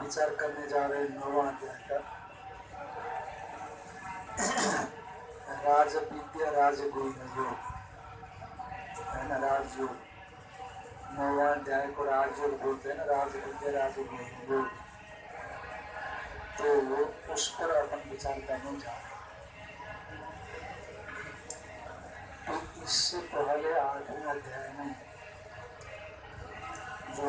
विचार करने जा रहे हैं नौवा अध्याय का। राज विद्या राजगुण योग है ना, राजयोग। नौवा अध्याय को राजयोग बोलते हैं ना राज विद्या राजगुण योग तो उस पर अपन विचार करने जा रहे हैं। तो इससे पहले आठवें अध्याय में जो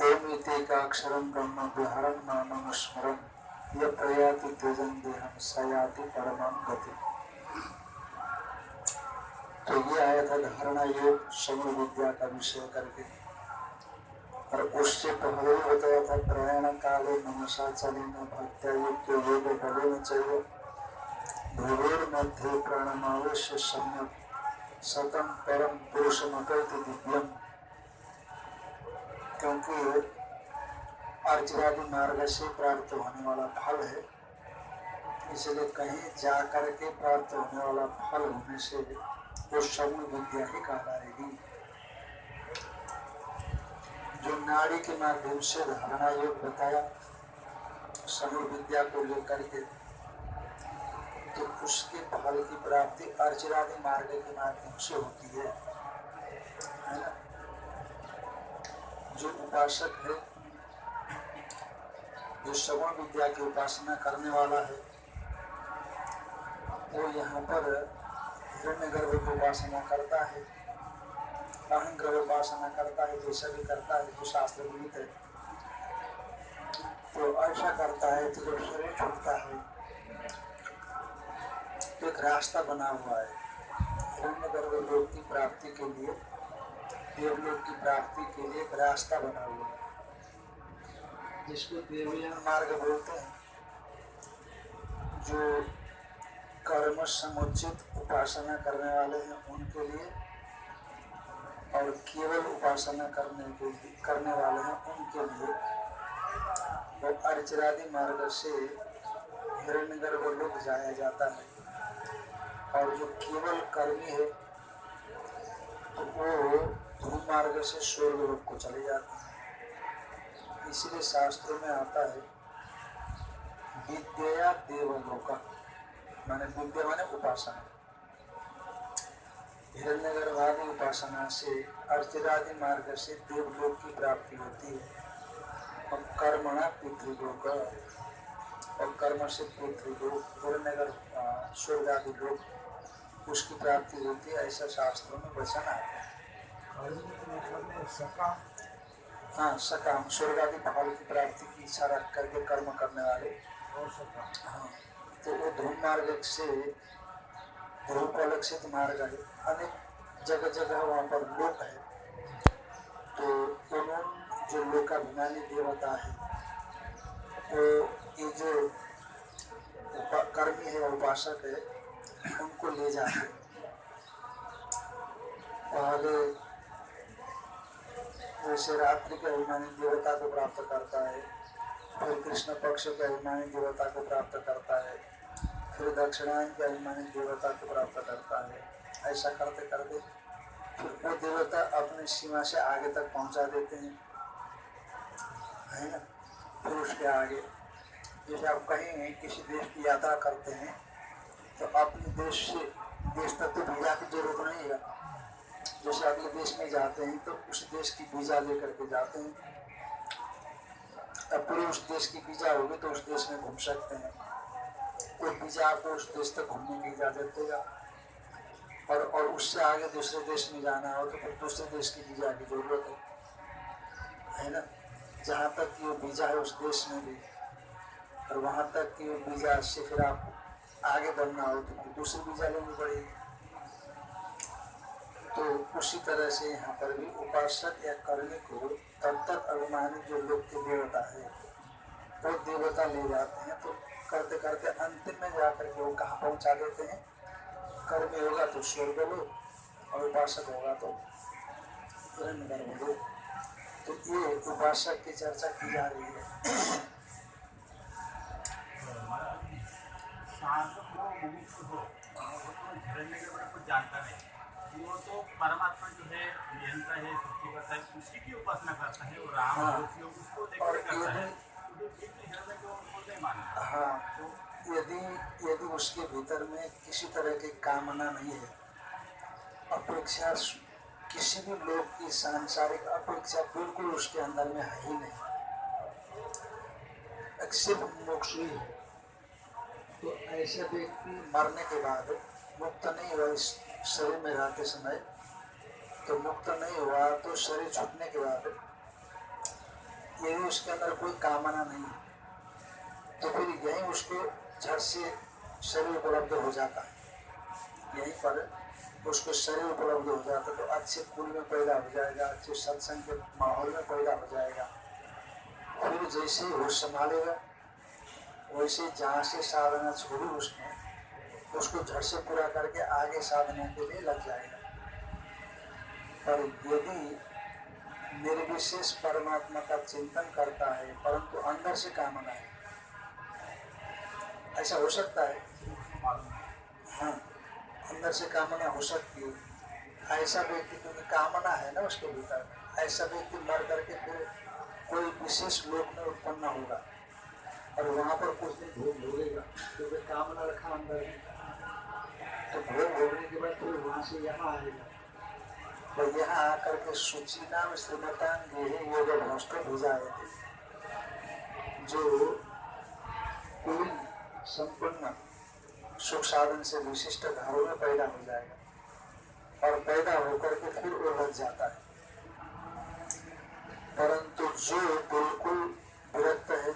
धारणम ओम इतेकाक्षरम ब्रह्म विहरम नामम स्मरम यह प्रयाति त्यजन देहम सयाति परमम गति तो ये आया था धारणा योग समूह विद्या का विषय करके। और उससे पहले बताया था, प्रयाण काले मनसा चलन भक्त्यायुक्त योग बले में चाहिए भूगोल मध्य प्राणमावेश सम्यक। सतम परम पुरुष मकैत दिव्यम। क्योंकि अर्चरादि मार्ग से प्राप्त होने वाला फल है इसलिए कहीं जा करके प्राप्त होने वाला फल होने से वो समूह विद्या ही कहलाएगी जो नाड़ी के माध्यम से धारणा योग बताया समूह विद्या को लेकर के तो उसके फल की प्राप्ति अर्चरादि मार्ग के माध्यम से होती है। है ना? जो उपासक है, जो श्रवण विद्या की उपासना करने वाला है, वो यहाँ पर हिरण्य गर्भ की उपासना करता है अहंग्रह उपासना करता है, जैसा भी करता है, जो शास्त्र विहित है। तो ऐसा करता है तो जब शरीर छूटता है तो एक रास्ता बना हुआ है, हिरण्य गर्भ की प्राप्ति के लिए। देवलोक की प्राप्ति के लिए एक रास्ता बना हुआ है, जिसको देवयान मार्ग बोलते हैं, जो कर्म समुचित उपासना करने वाले हैं उनके लिए और केवल उपासना करने के करने वाले हैं उनके लिए। वो अर्चरादि मार्ग से हिरण्यगर्भ लोग जाया जाता है और जो केवल कर्मी है तो वो ध्रुव मार्ग से स्वर्ग लोग को चले जाते हैं। इसलिए शास्त्रों में आता है, विद्या देवलोका माने विद्या माने उपासना। हिरण्यगर्भादि उपासना से अर्चिरादि मार्ग से देवलोक की प्राप्ति होती है। और कर्मणा पितृलोक और कर्म से पितृलोक हिरण्यगर स्वर्ग आदि लोक, उसकी प्राप्ति होती है, ऐसा शास्त्रों में वचन आता है। हाँ सकाम स्वर्ग आदि फल की प्राप्ति की इच्छा रख करके कर्म करने वाले। हाँ तो वो ध्रुव मार्ग से ध्रुव को लक्षित मार्ग है अनेक जगह जगह वहाँ पर लोक है। तो उन्होंने जो लोकाभिमानी देवता है वो तो ये जो कर्मी है उपासक है उनको ले जाते पहले जैसे रात्रि के अभिमानी देवता को प्राप्त करता है, फिर कृष्ण पक्ष के अभिमानी देवता को प्राप्त करता है, फिर दक्षिणायन के अभिमानी देवता को प्राप्त करता है। ऐसा करते करते फिर वो देवता अपनी सीमा से आगे तक पहुँचा देते हैं। है ना? फिर उसके आगे, जैसे आप कहीं किसी देश की यात्रा करते हैं तो अपने देश से देश तक तो वीज़ा की ज़रूरत नहीं है। जैसे अगले देश में जाते हैं तो उस देश की वीज़ा लेकर के जाते हैं। पूरे उस देश की वीज़ा होगी तो उस देश में घूम सकते हैं। कोई वीज़ा आपको उस देश तक घूमने की इजाज़त देगा। और और उससे आगे दूसरे देश में जाना हो तो फिर दूसरे देश की वीज़ा की ज़रूरत है। है ना? जहाँ तक वो वीज़ा है उस देश में भी। और वहाँ तक वो वीज़ा से फिर आप आगे बढ़ना हो तो फिर दूसरी वीज़ा लेनी पड़ेगी। तो उसी तरह से यहाँ पर भी उपासक या कर्मी को तब तक अभिमानी जो लोग के देवता है, वो देवता ले जाते हैं। तो करते करते अंतिम में जाकर के वो कहाँ पहुँचा देते हैं? कर्मी होगा तो स्वर्ग लोग और उपासक होगा तो गर्भ लोग तो ये उपासक की चर्चा की जा रही है। जानता नहीं। वो तो परमात्मा जो है नियंता है है उसी की उपासना करता है और राम हाँ। उसको देख और के करता है। तो है तो उनको नहीं मानता। हाँ यदि यदि उसके भीतर में किसी तरह की कामना नहीं है अपेक्षा किसी भी लोग की सांसारिक अपेक्षा बिल्कुल उसके अंदर में है ही नहीं। सिर्फ़ मोक्ष ही है तो ऐसे व्यक्ति मरने के बाद मुक्त नहीं हुआ इस शरीर में रहते समय तो मुक्त नहीं हुआ तो शरीर छूटने के बाद यदि उसके अंदर कोई कामना नहीं तो फिर यही उसको झट से शरीर उपलब्ध हो जाता है। यहीं पर उसको शरीर उपलब्ध हो जाता तो अच्छे कुल में पैदा हो जाएगा अच्छे सत्संग के माहौल में पैदा हो जाएगा। फिर जैसे ही होश संभालेगा, वैसे जहाँ से साधना छोड़ी उसने उसको झट से पूरा करके आगे साधना के लिए लग जाएगा। पर यदि निर्विशेष परमात्मा का चिंतन करता है, परंतु अंदर से कामना है, ऐसा हो सकता है? हाँ अंदर से कामना हो सकती है। ऐसा व्यक्ति, क्योंकि कामना है ना उसके भीतर, ऐसा व्यक्ति मर करके फिर कोई विशेष लोक में उत्पन्न होगा और वहाँ पर कुछ दिन भोग भोगेगा क्योंकि कामना रखा अंदर तो भोग भोगने के बाद फिर वहाँ से यहाँ आएगा और यहाँ आकर के सूची नाम श्रीमतान गेहे योग भ्रष्ट भेजाए थे जो कोई संपन्न सुख साधन से विशिष्ट घरों में पैदा हो जाएगा और पैदा होकर के फिर वो लग जाता है परंतु जो बिल्कुल विरक्त है,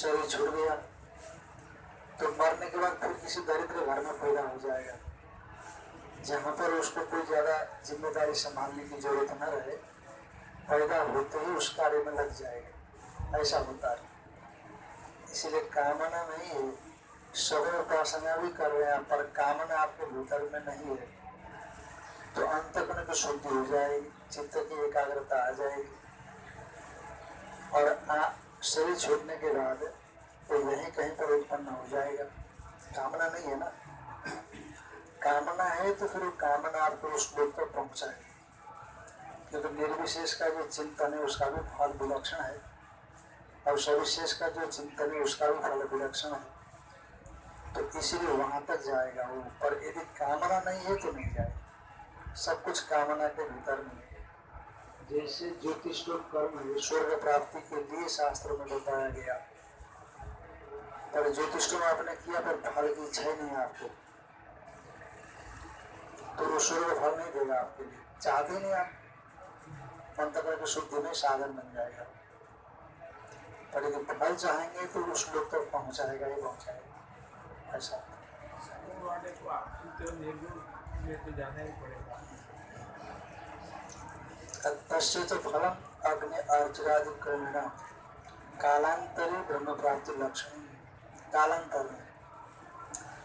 शरीर छूट गया। तो मरने के बाद फिर किसी दरिद्र घर में पैदा हो जाएगा। जहाँ पर उसको कोई ज़्यादा ज़िम्मेदारी संभालने की ज़रूरत न रहे, पैदा होते ही उस कार्य में लग जाएगा। ऐसा होता है। इसलिए कामना नहीं है सभी उपासना भी कर रहे हैं, पर कामना आपके भीतर में नहीं है। तो अंतकरण की शुद्धि हो जाएगी, चित्त की एकाग्रता आ जाएगी। और शरीर छोड़ने के बाद वो यहीं कहीं पर उत्पन्न हो जाएगा। कामना नहीं है ना? कामना है तो फिर कामना आपको उस लोक तक पहुँचाए। क्योंकि निर्विशेष का जो चिंतन है, उसका भी फल विलक्षण है। और सविशेष का जो चिंतन है, उसका भी फल विलक्षण है। तो इसीलिए वहाँ तक जाएगा वो। पर यदि कामना नहीं है तो नहीं जाएगा। सब कुछ कामना के भीतर में है। जैसे ज्योतिष लोग कर्म है, स्वर्ग प्राप्ति के लिए शास्त्र में बताया गया। पर ज्योतिष में आपने किया पर फल की इच्छा ही नहीं आपको। तो वो स्वर्ग फल नहीं देगा आपके लिए। चाहते नहीं आप? अंतकर की शुद्धि में साधन बन जाएगा। पर यदि फल चाहेंगे तो उस लोग तक पहुंचाएगा, ही पहुंचाएगा। ऐसा। को तो तो तस्य च फलम अग्नि अर्चरादि क्रमेण कालांतरे ब्रह्म प्राप्ति लक्षण कालांतर में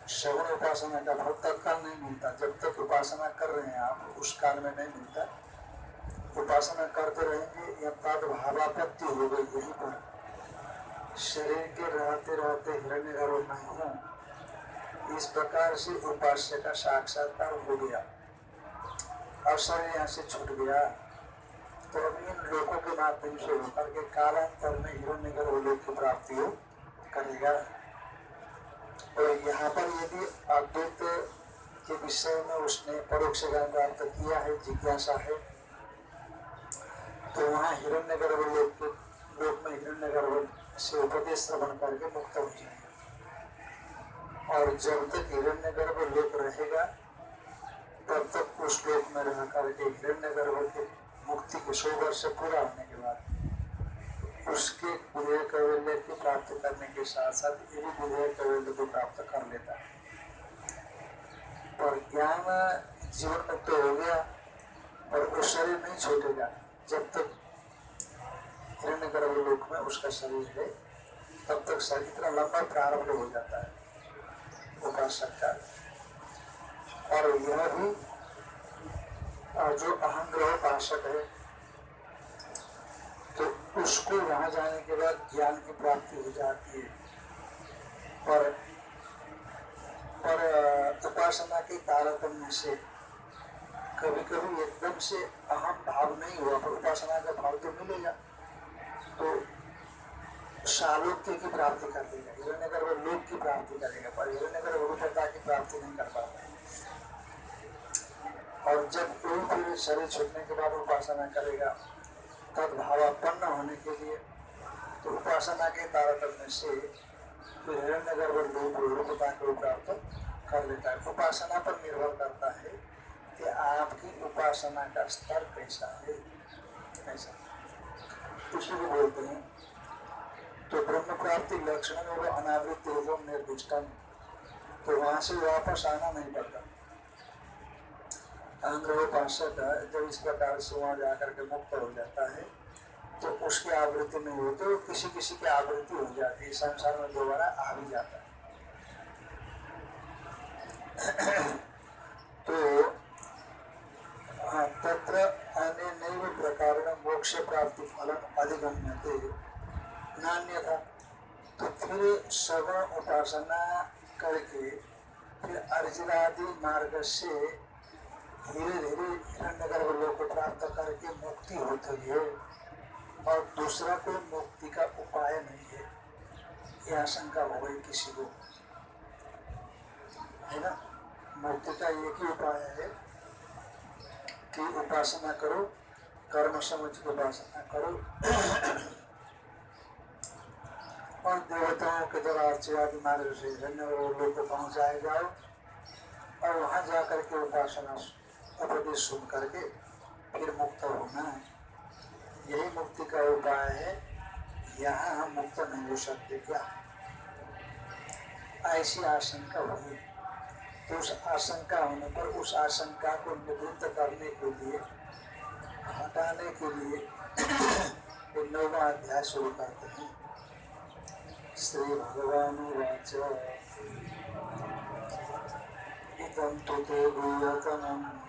श्रवण उपासना का फल तत्काल नहीं मिलता। जब तक उपासना कर रहे हैं आप, उस काल में नहीं मिलता। उपासना करते रहेंगे या तद भावापत्ति हो गई यहीं पर। शरीर के रहते रहते हिरण्य गर्भ में हूँ। इस प्रकार से उपास्य का साक्षात्कार हो गया। शरीर यहाँ से छूट गया। तो अब इन लोगों के माध्यम से होकर के कालांतर में हिरण्य गर्भ लोक की प्राप्ति हो करेगा। और यहाँ पर यदि अद्वैत के विषय में उसने परोक्ष ज्ञान प्राप्त किया है, जिज्ञासा है तो वहाँ हिरण्य गर्भ लोक लोक में हिरण्य गर्भ से उपदेश श्रवण करके मुक्त हो जाएगा। और जब तक हिरण्य गर्भ लोक रहेगा, तब तक उस लोक में रह करके हिरण्य गर्भ के मुक्ति के सौ वर्ष पूरा होने के बाद उसके विधेय कैवल्य की प्राप्त करने के साथ साथ ये भी विधेय कैवल्य को प्राप्त कर लेता है। और ज्ञान जीवन मुक्त हो गया और वो शरीर नहीं छूटेगा जब तक हिरण्य गर्भ लोक में उसका शरीर है, तब तक शरीर इतना लंबा प्रारंभ हो जाता है। उपासक का और यह भी जो अहंग्रह उपासक है तो उसको वहाँ जाने के बाद ज्ञान की प्राप्ति हो जाती है। पर पर उपासना के तारतम्य से कभी कभी एकदम से अहम भाव नहीं हुआ, पर उपासना का भाव तो मिलेगा। तो सालोक्य की प्राप्ति कर देगा हिरण्यगर वो लोक की प्राप्ति करेगा, पर हिरण्यगर रूपता की प्राप्ति नहीं कर पाता। और जब कोई फिर शरीर छूटने के बाद उपासना करेगा तब भावापन्न होने के लिए तो उपासना के तारतम्य से फिर हिरण्यगर वो लोक रूपता को प्राप्त कर लेता है। उपासना पर निर्भर करता है कि आपकी उपासना का स्तर कैसा है। कैसा उसी को बोलते हैं। तो ब्रह्म प्राप्ति लक्षण में वो अनावृत एवं निर्दिष्टम तो वहाँ से वापस आना नहीं पड़ता। अहंग्रहोपासक जब इस प्रकार से वहाँ जाकर के मुक्त हो जाता है तो उसकी आवृत्ति नहीं होती तो किसी किसी की आवृत्ति हो जाती है, संसार में दोबारा आ भी जाता है। तो तत्र अनेनैव प्रकारेण मोक्ष प्राप्ति फलम अधिगम्यते। नान्यथा तो फिर श्रवण उपासना करके फिर अर्जुनादि मार्ग से धीरे धीरे हिरण्यगर्भ लोक को प्राप्त करके मुक्ति होती है और दूसरा कोई मुक्ति का उपाय नहीं है। यह आशंका हो गई किसी को। है ना? मुक्ति का एक ही उपाय है कि उपासना करो, कर्म समझ की उपासना करो। और देवताओं के द्वारा अर्चयादि मार्ग से धन्य लोग को पहुँचाए जाओ, और वहाँ जाकर के उपासना उपदेश सुन करके फिर मुक्त होना है यही मुक्ति का उपाय है। यहाँ हम मुक्त नहीं हो सकते क्या? ऐसी आशंका हुई तो उस आशंका होने पर उस आशंका को निवृत्त करने के लिए, हटाने के लिए नौवा अध्याय शुरू करते हैं। श्री भगवान वाच। तु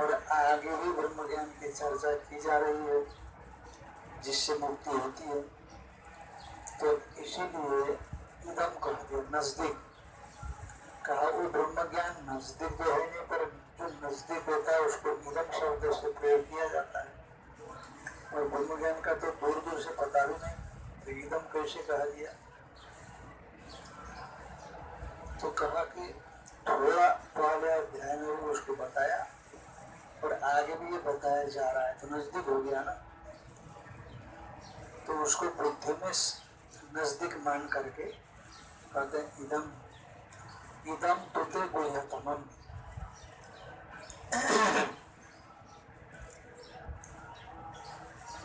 और आगे भी ब्रह्म ज्ञान की चर्चा की जा रही है, जिससे मुक्ति होती है। तो इसीलिए इदम कह दिया नज़दीक। कहा, वो ब्रह्म ज्ञान नज़दीक जो है नहीं, पर जो नज़दीक होता है, उसको इदम शब्द से प्रयोग किया जाता है। और ब्रह्म ज्ञान का तो दूर दूर से पता भी नहीं तो एकदम कैसे कहा दिया तो कहा कि, थोड़ा पहले अध्याय उसको बताया और आगे भी ये बताया जा रहा है तो नज़दीक हो गया ना। तो उसको बुद्धि में नज़दीक मान करके कहते हैं, इदम इदम तुते गुह्यतमम।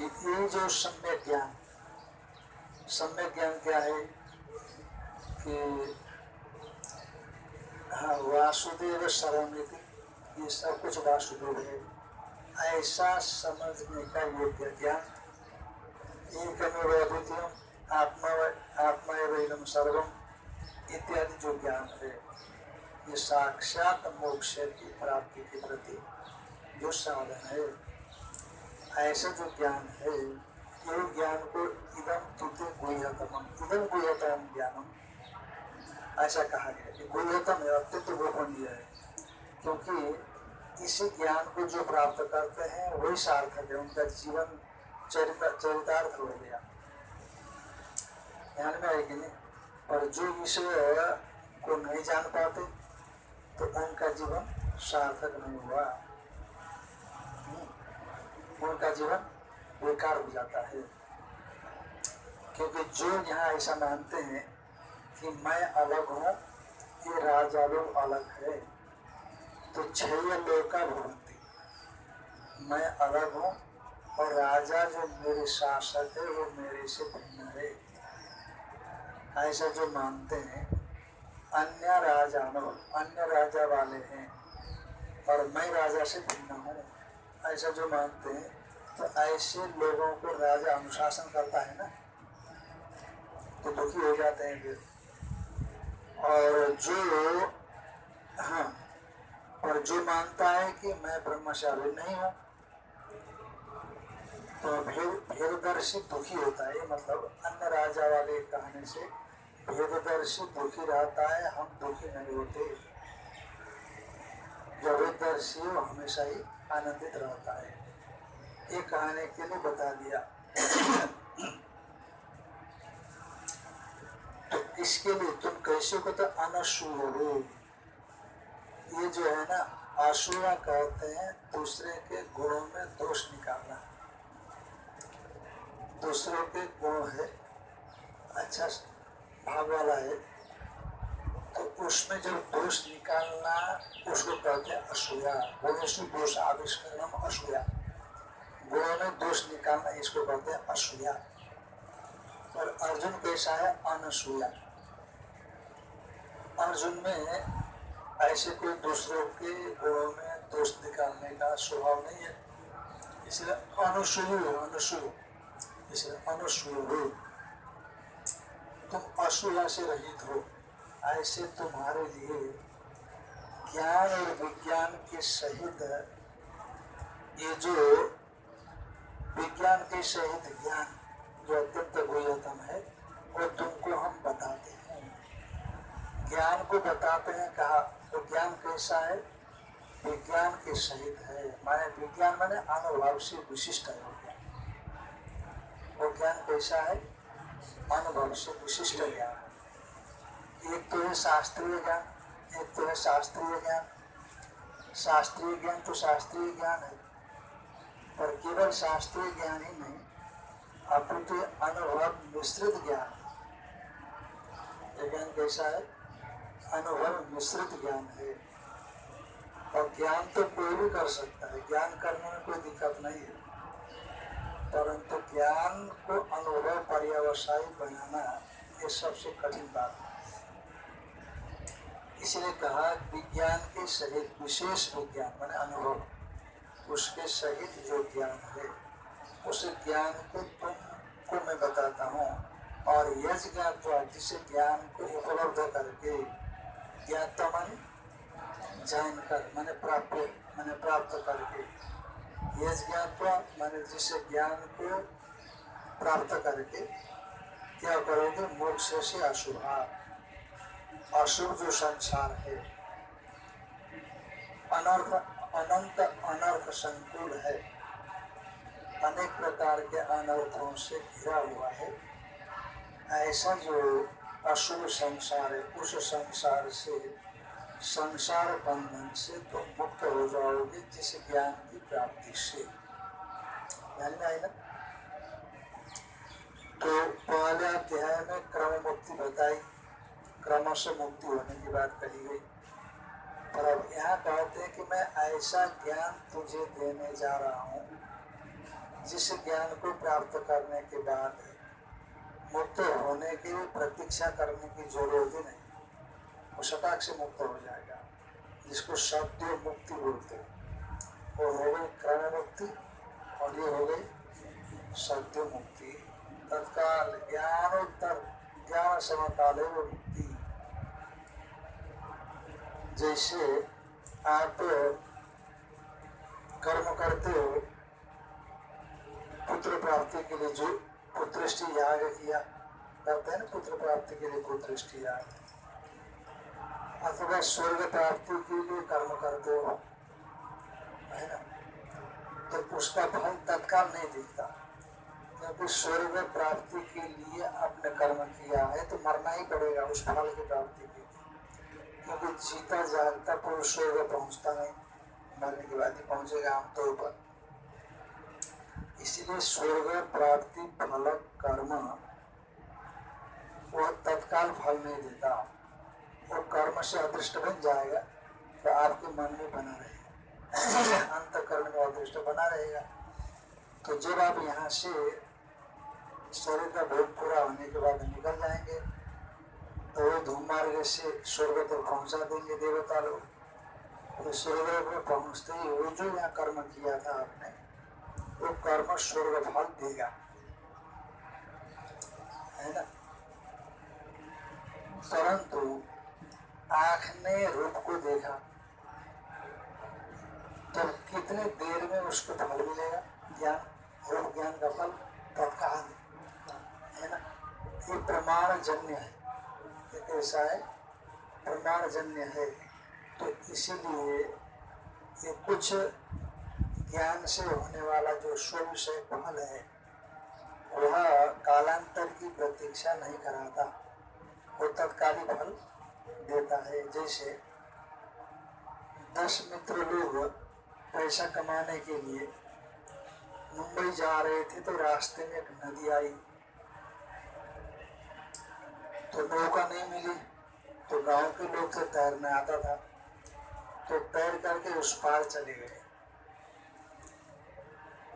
ये जो सम्यक ज्ञान सम्यक ज्ञान क्या है? कि हाँ वासुदेव सर्वमिति ये सब कुछ वासुदेव है ऐसा समझने का योग्य ज्ञान अद्वितीय आत्मा आत्मा एवं सर्वम, इत्यादि जो ज्ञान है। ये साक्षात मोक्ष की प्राप्ति के प्रति जो साधन है, ऐसा जो ज्ञान है, ये ज्ञान को इदम तुते गुह्यतम इदम गुह्यतम ज्ञानम, ऐसा कहा गया कि गुह्यतम है, अत्यंत गोपनीय है। क्योंकि इसी ज्ञान को जो प्राप्त करते हैं, वही सार्थक है। उनका जीवन चरित, चरितार्थ हो गया। ध्यान में आएगी नहीं और जो विषय को नहीं जान पाते तो उनका जीवन सार्थक नहीं हुआ। उनका जीवन बेकार हो जाता है। क्योंकि जो यहाँ ऐसा मानते हैं कि मैं अलग हूँ, ये राजा लोग अलग है। तो छह लोग का मैं अलग हूँ और राजा जो मेरे शासक है, वो मेरे से भिन्न है। ऐसा जो मानते हैं, अन्य राजानो अन्य राजा वाले हैं और मैं राजा से भिन्न हूँ। ऐसा जो मानते हैं तो ऐसे लोगों को राजा अनुशासन करता है ना? तो दुखी हो जाते हैं फिर। और जो हाँ और जो मानता है कि मैं ब्रह्मचारी नहीं हूँ तो भेद, भेददर्शी दुखी होता है। मतलब अन्य राजा वाले कहने से भेददर्शी दुखी रहता है, हम दुखी नहीं होते। जो भेददर्शी वो हमेशा ही आनंदित रहता है। ये कहने के लिए बता दिया। तो इसके लिए तुम कैसे को तो अनसूय हो ये जो है ना असूया कहते हैं, दूसरे के गुणों में दोष निकालना। दूसरों के गुण है अच्छा भाव वाला है तो उसमें जब दोष निकालना, उसको कहते हैं असूया गुणेशु दोष आविष्करण असूया गुणों में दोष निकालना, इसको कहते हैं असूया और अर्जुन कैसा है? अनसूया अर्जुन में ऐसे कोई दूसरों के गुणों में दोष निकालने का स्वभाव नहीं है। इसलिए अनुसूय हो इसलिए अनुसूय तुम असूया से रहित हो। ऐसे तुम्हारे लिए ज्ञान और विज्ञान के सहित ये जो विज्ञान के सहित ज्ञान जो अत्यंत गुह्यतम है, वो तुमको हम बताते हैं। ज्ञान को बताते हैं, कहा तो ज्ञान कैसा है? विज्ञान के सहित है। माने विज्ञान माने अनुभव से विशिष्ट है। वो ज्ञान कैसा है? अनुभव से विशिष्ट ज्ञान। एक तो है शास्त्रीय ज्ञान, एक तो है शास्त्रीय ज्ञान। शास्त्रीय ज्ञान तो शास्त्रीय ज्ञान है। पर केवल शास्त्रीय ज्ञान ही नहीं अपितु अनुभव मिश्रित ज्ञान। ज्ञान कैसा है? अनुभव मिश्रित ज्ञान है। और ज्ञान तो कोई भी कर सकता है। ज्ञान करने में कोई दिक्कत नहीं है। परंतु ज्ञान को अनुभव पर्यावसायी बनाना ये सबसे कठिन बात है। इसलिए कहा विज्ञान के सहित, विशेष विज्ञान मान अनुभव, उसके सहित जो ज्ञान है, उस ज्ञान को तुमको मैं बताता हूँ। और यज्ञ जिस ज्ञान को उपलब्ध करके ज्ञाता माने जानकर, मैंने प्राप्त मैंने प्राप्त करके। यज ज्ञान मैंने जिस ज्ञान को प्राप्त करके, क्या करोगे? मोक्ष से अशुभा। अशुभ जो संसार है। अनर्थ, अनंत, अनर्थ संकुल है। अनेक प्रकार के अनर्थों से घिरा हुआ है। ऐसा जो अशुभ संसार है उस संसार से संसार बंधन से तुम तो मुक्त हो जाओगे जिस ज्ञान की प्राप्ति से। तो पहले अध्याय में क्रम मुक्ति बताई। क्रम से मुक्ति होने की बात कही गई। पर अब यहाँ कहते हैं कि मैं ऐसा ज्ञान तुझे देने जा रहा हूँ, जिस ज्ञान को प्राप्त करने के बाद मुक्त होने की प्रतीक्षा करने की ज़रूरत ही नहीं। वो शटाक से मुक्त हो जाएगा, जिसको सत्य मुक्ति बोलते हैं। वो हो गई क्रम मुक्ति और ये हो गई सत्य मुक्ति। तत्काल ज्ञानोत्तर, ज्ञान समकाल मुक्ति। जैसे आप कर्म करते हो, पुत्र प्राप्ति के लिए जो पुत्रष्टि याग किया। करते हैं पुत्र प्राप्ति के लिए पुत्रष्टि याग। अथवा स्वर्ग प्राप्ति के लिए कर्म करते हो है ना? तो उसका फल तत्काल नहीं दिखता। क्योंकि स्वर्ग प्राप्ति के लिए आपने कर्म किया है तो मरना ही पड़ेगा उस फल की प्राप्ति के लिए। क्योंकि जीता जागता पुरुष स्वर्ग पहुँचता नहीं। मरने के बाद ही पहुंचेगा आमतौर पर। इसलिए स्वर्ग प्राप्ति फलक कर्म वह तत्काल फल नहीं देता। वो कर्म से अदृष्ट बन जाएगा तो आपके मन में बना रहेगा। अंतकरण में अदृष्ट बना रहेगा। तो जब आप यहाँ से शरीर का भोग पूरा होने के बाद निकल जाएँगे तो वो धूम मार्ग से स्वर्ग तक पहुँचा देंगे देवता लोग तो स्वर्ग में पहुँचते ही वो जो यहाँ कर्म किया था आपने वो कर्म स्वर्ग फल देगा। है ना? परंतु आँख ने रूप को देखा तो कितने देर में उसको फल मिलेगा? ज्ञान, रूप ज्ञान का फल तत्काल। है ना? ये प्रमाण जन्य है। कैसा है? प्रमाण जन्य है। तो इसीलिए ये कुछ ज्ञान से होने वाला जो शुभ से फल है, वह कालांतर की प्रतीक्षा नहीं कराता। वो तत्कालिक फल देता है। जैसे दस मित्र लोग पैसा कमाने के लिए मुंबई जा रहे थे तो रास्ते में एक नदी आई। तो नौका नहीं मिली तो गाँव के लोग से तैरने आता था। तो तैर करके उस पार चले गए।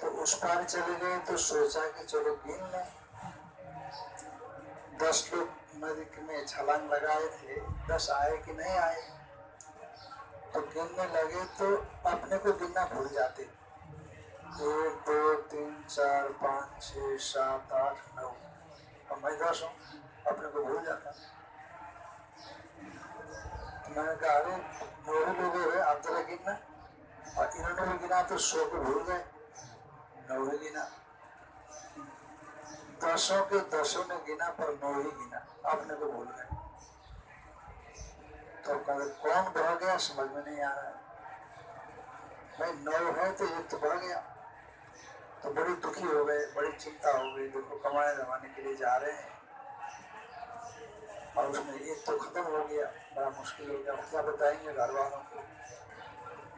तो उस पार चले गए तो सोचा कि चलो गिन लें। दस लोग नदी में छलांग लगाए थे। दस आए कि नहीं आए? तो गिनने लगे तो अपने को गिनना भूल जाते। एक, दो, तीन, चार, पाँच, छ, सात, आठ, नौ। और मैं दस हूँ, अपने को भूल जाता। तो मैंने कहा, अरे ही लोग आप जरा गिनना। और इन्होंने भी गिना तो सौ को भूल गए। नौ ही गिना। दसों के दसों ने गिना, पर नौ ही गिना। अपने को भूल गए। तो कौन बढ़ गया, समझ में नहीं आ रहा है। भाई, नौ है तो एक तो बढ़ गया। तो बड़ी दुखी हो गए, बड़ी चिंता हो गई। देखो कमाने जमाने के लिए जा रहे हैं। और उसमें एक तो खत्म हो गया, बड़ा मुश्किल हो गया। क्या बताएँगे घर वालों को?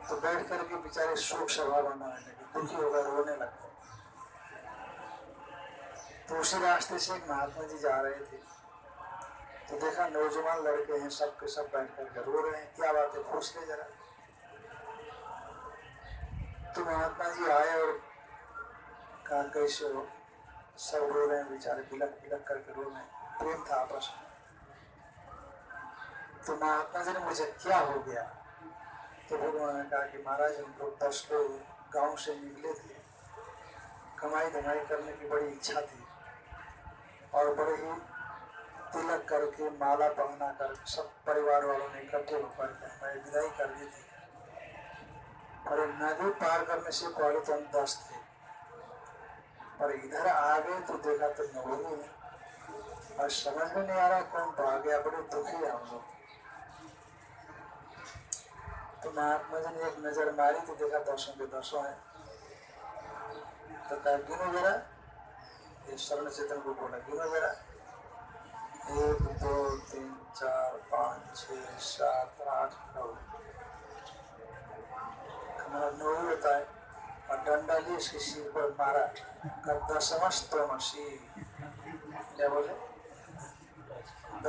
तो बैठ करके बेचारे शोक सभा बनाने लगे, दुखी होकर रोने लगते तो उसी रास्ते से एक महात्मा जी जा रहे थे। तो देखा नौजवान लड़के हैं सब के सब बैठ करके रो रहे हैं, क्या बात है पूछ ले जरा। तो महात्मा जी आए और कहा, कैसे हो? सब रो रहे हैं, बेचारे बिलक बिलक करके रो रहे हैं। प्रेम था आपस में। तो महात्मा जी ने मुझे, क्या हो गया? तो भगवान ने कहा कि महाराज, हम लोग दस लोग गाँव से निकले थे। कमाई धमाई करने की बड़ी इच्छा थी। और बड़े ही तिलक करके, माला पहना कर सब परिवार वालों ने इकट्ठे होकर के हमें विदाई कर दी थी। और नदी पार करने से पहले तो हम दस थे। और इधर आ गए तो देखा तो नौ ही। और समझ में नहीं आ रहा कौन तो आ गया, बड़े दुखी हम लोग। तो महात्मा जी ने एक नज़र मारी तो देखा दसों के दसों है। तो कहा, गिनो जरा ये शरण चेतन को बोला, गिनो जरा एक, दो, तीन, चार, पाँच, छ, सात, आठ, नौ। हमारा नौ होता है। और डंडा लिए इसके सिर पर मारा। कर दसमस्तमसी क्या बोले?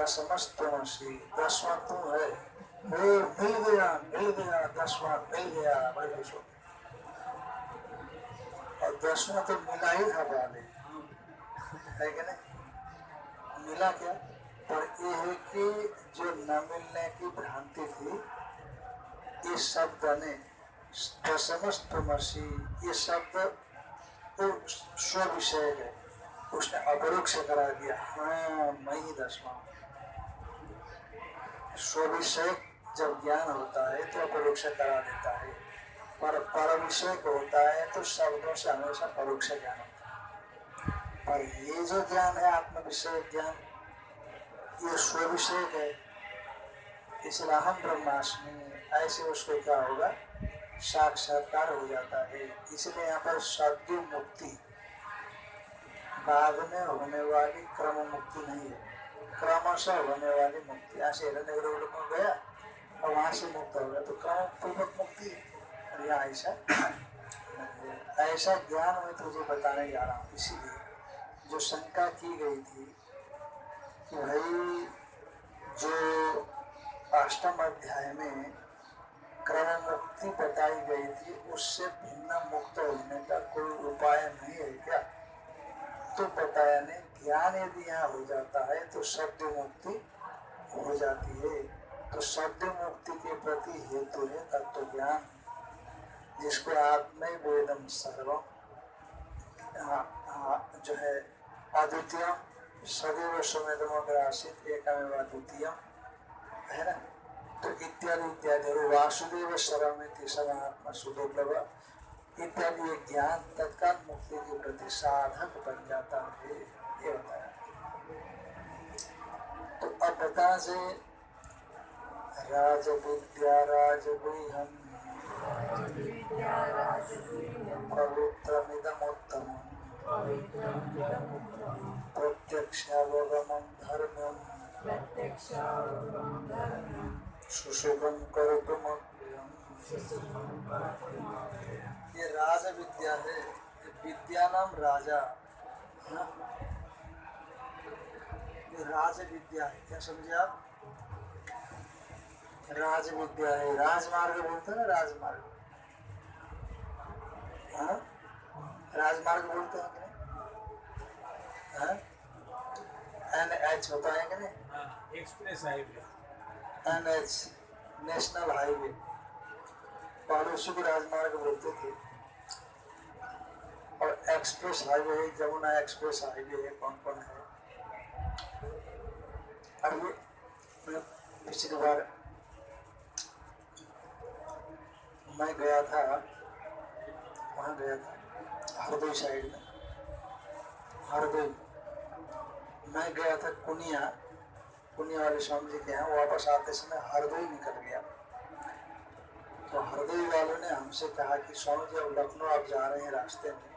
दसमस्तमसी दसवा तू है। मिल गया मिल गया दसवां मिल गया तो मिला ही था पहले है कि नहीं मिला क्या पर ये है कि जो न मिलने की भ्रांति थी इस शब्द ने समस्तमसी ये शब्द स्व विषय है उसने अपरोक्ष करा दिया हाँ मैं ही दसवा स्व विषय जब ज्ञान होता है तो अपरोक्ष करा देता है। पर पर विषय होता है तो शब्दों से हमेशा परोक्ष ज्ञान होता है। पर ये जो ज्ञान है आत्म विषय ज्ञान, ये स्व विषय है। इसलिए हम ब्रह्माष्टमी ऐसे उसको क्या होगा? साक्षात्कार हो जाता है। इसलिए यहाँ पर शब्द मुक्ति। बाद में होने वाली क्रम मुक्ति नहीं है। क्रमशः होने वाली मुक्ति। ऐसे हिरण्य गया? और वहाँ से मुक्त हो गया तो क्रम पूर्वक मुक्ति और यहाँ ऐसा ऐसा ज्ञान मैं तुझे बताने जा रहा हूँ। इसीलिए जो शंका की गई थी कि भाई जो अष्टम अध्याय में क्रम मुक्ति बताई गई थी, उससे भिन्न मुक्त होने का कोई उपाय नहीं है क्या? तो बताया नहीं, ज्ञान यदि यहाँ हो जाता है तो शब्द मुक्ति हो जाती है। तो शब्द मुक्ति के प्रति हेतु है तत्व ज्ञान जिसको आत्म वेदम सर्व जो है अद्वितीय, सदैव सुमेधमग्रासित एकमेव अद्वितीय, है ना? तो इत्यादि इत्यादि वासुदेव शरमिति समात्मा सुदुर्लभ, इत्यादि ये ज्ञान तत्काल मुक्ति के प्रति साधक बन जाता है, ये बताया। तो अब बता से राज विद्या राज गुहम पवित्रमिदमुत्तम प्रत्यक्षावगमं धर्मम्। सुशोभम ये राज है विद्या नाम राजा? ये राज है। क्या समझे आप? राज विद्या है। राजमार्ग बोलते हैं ना राजमार्ग। हाँ? राजमार्ग बोलते हैं हाँ? एन एच होता है कि नहीं express highway. N H national highway. पड़ोसी को राजमार्ग बोलते थे। और एक्सप्रेस हाईवे है जमुना एक्सप्रेस हाईवे है कौन कौन है? अब ये पिछली बार मैं गया था, वहाँ गया था, हरदोई साइड में। हरदोई। मैं गया था कुनिया कुनिया वाले स्वामी जी के यहाँ, वापस आते समय हरदोई निकल गया। तो हरदोई वालों ने हमसे कहा कि, स्वामी जी, अब लखनऊ आप जा रहे हैं रास्ते में।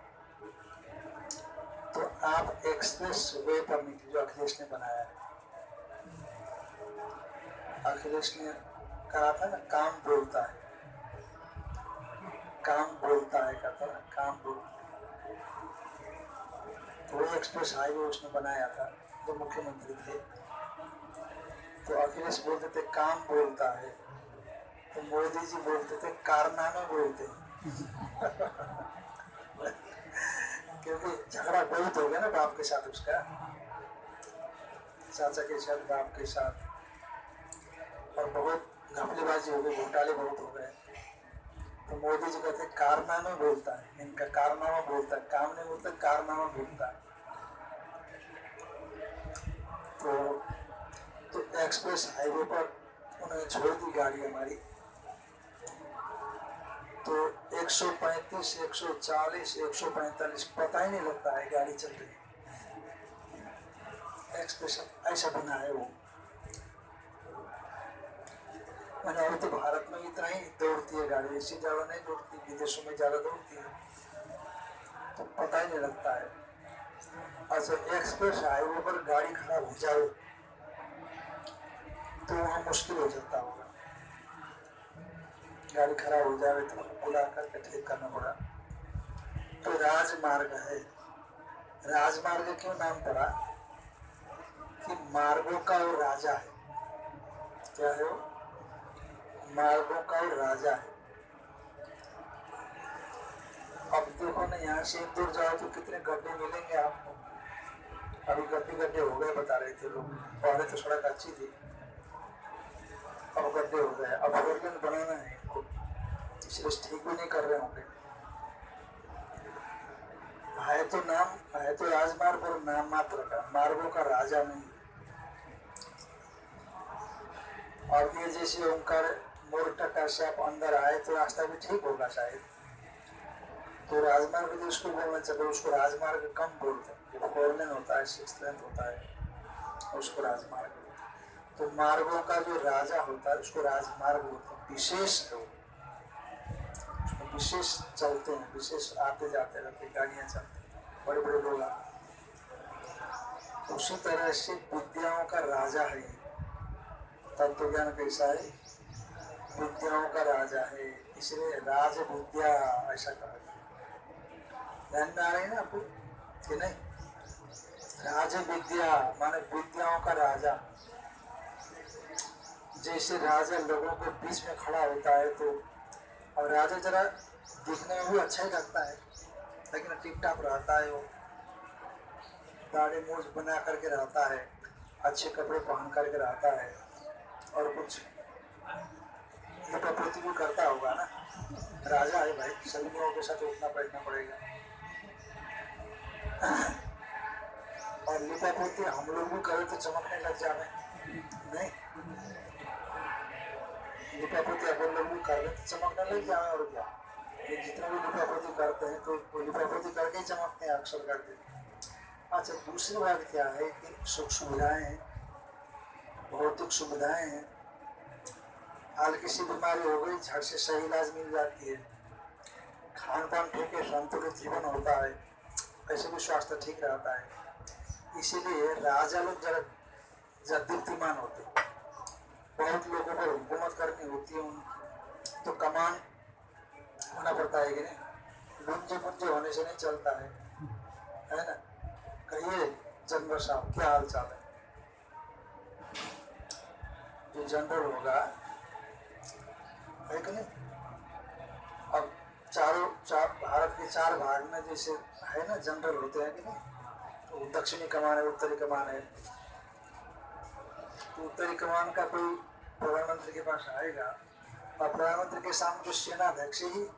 तो आप एक्सप्रेस वे पर निकले जो अखिलेश ने बनाया है। अखिलेश ने कहा था ना, काम बोलता है। काम बोलता है कहता ना काम बोलता है तो एक्सप्रेस हाईवे उसने बनाया था जो मुख्यमंत्री थे तो अखिलेश बोलते थे काम बोलता है तो मोदी जी बोलते थे कारनामे बोलते क्योंकि झगड़ा बहुत हो गया ना बाप के साथ उसका चाचा के साथ बाप के साथ और बहुत घपलेबाजी हो गई घोटाले बहुत हो गए तो मोदी जी कहते कारनामे बोलता है। इनका कारनामा बोलता है। काम नहीं बोलता कारनामा बोलता है। तो तो एक्सप्रेस हाईवे पर उन्होंने छोड़ दी गाड़ी हमारी। तो 135, 140, 145 पता ही नहीं लगता है गाड़ी चल रही एक्सप्रेस ऐसा बना है वो। मैंने अभी तो भारत में इतना ही दौड़ती है, गाड़ी ऐसी ज़्यादा नहीं दौड़ती विदेशों में ज़्यादा दौड़ती है। तो पता ही नहीं लगता है। अच्छा एक्सप्रेस हाईवे पर गाड़ी खराब हो जाए तो वहाँ मुश्किल हो जाता होगा। गाड़ी खराब हो जाए तो बुला करके ठीक करना पड़ा। तो राजमार्ग है। राजमार्ग क्यों नाम पड़ा? कि मार्गों का वो राजा है। क्या है वो? मार्गों का राजा है। अब देखो ना, यहाँ से इंदौर जाओ तो कितने गड्ढे मिलेंगे आपको। अभी गड्ढे गड्ढे हो गए, बता रहे थे लोग। पहले तो सड़क अच्छी थी, अब गड्ढे हो गए। अब फोर लेन बनाना है इनको। इसलिए ठीक भी नहीं कर रहे होंगे। है तो नाम, है तो राजमार्ग और नाम मात्र का। मार्गों का राजा नहीं। और ये जैसे ओंकार मोरटा से आप अंदर आए तो रास्ता भी ठीक होगा शायद तो राजमार्ग जो उसको बोलना चाहिए उसको राजमार्ग कम बोलते हैं। जो फोर लेन होता है सिक्स होता है, उसको राजमार्ग तो मार्गों का जो राजा होता है, उसको राजमार्ग बोलते हैं। विशेष लोग। विशेष चलते हैं, विशेष आते जाते रहते गाड़ियाँ चलते हैं बड़े बड़े लोग उसी तरह से विद्याओं का राजा है तत्व ज्ञान कैसा है? विद्याओं का राजा है, इसलिए राज विद्या ऐसा कहा ध्यान में आ रही है आपको? कि नहीं? राज विद्या माने विद्याओं का राजा। जैसे राजा लोगों के बीच में खड़ा होता है तो और राजा जरा दिखने में भी अच्छा ही लगता है, लेकिन टिप टाप रहता है वो। दाढ़ी मूछ बना करके रहता है, अच्छे कपड़े पहन करके रहता है, और कुछ लिपापोती भी करता होगा ना? राजा है भाई सभी लोगों के साथ उठना बैठना पड़ेगा। और लिपापोती हम लोग भी करें तो चमकने लग जाए नहीं? लिपापोती अपन लोग भी कर रहे तो चमकने लग जाए और क्या? ये जितना भी लिपापोती करते हैं तो वो लिपापोती करके ही चमकते हैं, अक्सर करके। अच्छा दूसरी बात क्या है कि सुख सुविधाएँ हैं, भौतिक सुविधाएँ हैं। हाल किसी बीमारी हो गई, झट से सही इलाज मिल जाती है। खान पान ठीक है, संतुलित जीवन होता है। ऐसे भी स्वास्थ्य ठीक रहता है। इसीलिए राजा लोग जरा दीप्तिमान होते बहुत लोगों पर हुकूमत करनी होती है उन तो कमान होना पड़ता है कि नहीं? लुंजे पुंजे होने से नहीं चलता है। है ना? कहिए, जनरल साहब, क्या हाल चाल है? जो जनरल होगा है कि नहीं? अब चारों, चार, भारत के चार भाग में जैसे है ना जनरल होते हैं कि नहीं? तो दक्षिणी कमान है, उत्तरी कमान है। तो उत्तरी कमान का कोई प्रधानमंत्री के पास आएगा, और प्रधानमंत्री के सामने तो सेनाध्यक्ष ही,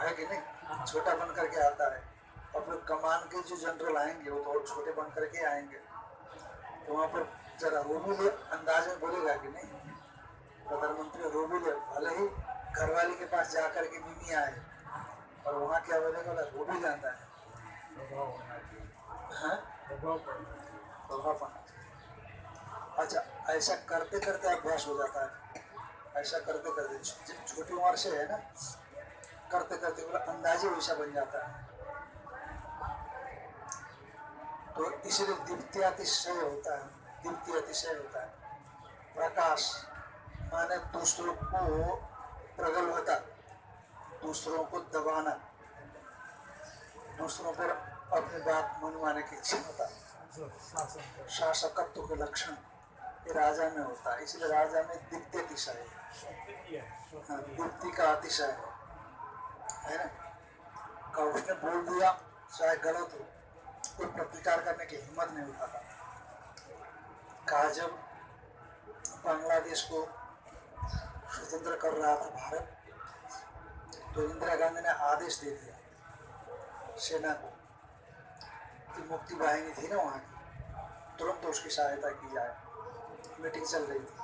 है कि नहीं? छोटा बन करके आता है। और फिर कमान के जो जनरल आएँगे, वो तो छोटे बन करके आएँगे। तो वहाँ पर जरा वो भी अंदाज में बोलेगा कि नहीं? प्रधानमंत्री रो भी ले भले ही घरवाली के पास जा करके मिमी आए और वहाँ क्या बोलेगा बोला, वो भी जानता है। हाँ? अच्छा ऐसा करते करते अभ्यास हो जाता है। ऐसा करते करते, जब छोटी उम्र से है ना, करते करते बोला, अंदाजे वैसा बन जाता है। तो इसलिए दीप्ति अतिशय होता है, दीप्ति अतिशय होता है। प्रकाश माने दूसरों को प्रगल्भता दूसरों को दबाना दूसरों पर अपनी बात मनवाने की क्षमता शासकत्व के लक्षण ये राजा में होता है इसलिए राजा में दीप्ति अतिशय है। हाँ, दीप्ति का अतिशय है। है ना? का उसने बोल दिया चाहे गलत हो कोई प्रतिकार करने की हिम्मत नहीं उठाता कहा जब बांग्लादेश को स्वतंत्र कर रहा था भारत तो इंदिरा गांधी ने आदेश दे दिया सेना को कि मुक्ति वाहिनी थी ना वहाँ की तुरंत उसकी सहायता की जाए मीटिंग चल रही थी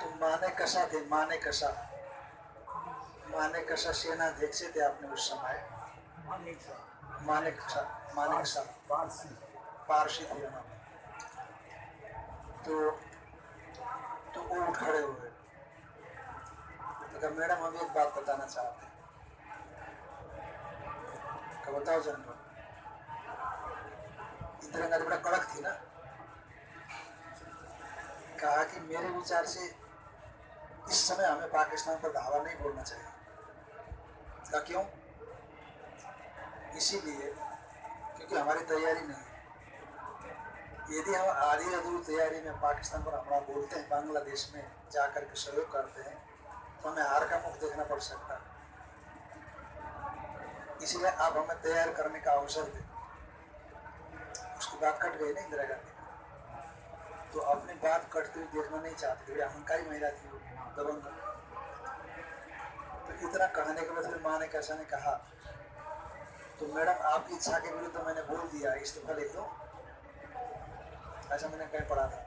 तो माने कसा थे माने कसा माने कसा सेना अध्यक्ष थे आपने उस समय माने कसा माने कसा पारसी थे उन्होंने तो तो उठ खड़े हुए? तो मैडम हम एक बात बताना चाहते हैं। कहा बताओ जनरल। इंदिरा गांधी बड़ा कड़क थी ना। कहा कि मेरे विचार से इस समय हमें पाकिस्तान पर धावा नहीं बोलना चाहिए। क्यों? इसीलिए क्योंकि हमारी तैयारी नहीं यदि हम आधी अधूरी तैयारी में पाकिस्तान पर हमला बोलते हैं, बांग्लादेश में जा कर के सहयोग करते हैं तो हमें हार का मुख देखना पड़ सकता है। इसलिए आप हमें तैयार करने का अवसर दें। उसकी बात कट गई ना इंदिरा गांधी? तो अपनी बात कटते हुए देखना नहीं चाहती थी अहंकारी महिला थी वो, दबंग। तो इतना कहने के बाद फिर माँ ने कैसा ने कहा तो मैडम, आपकी इच्छा के विरुद्ध तो मैंने बोल दिया इस्तीफा लिख दो ऐसा मैंने कहीं पढ़ा था।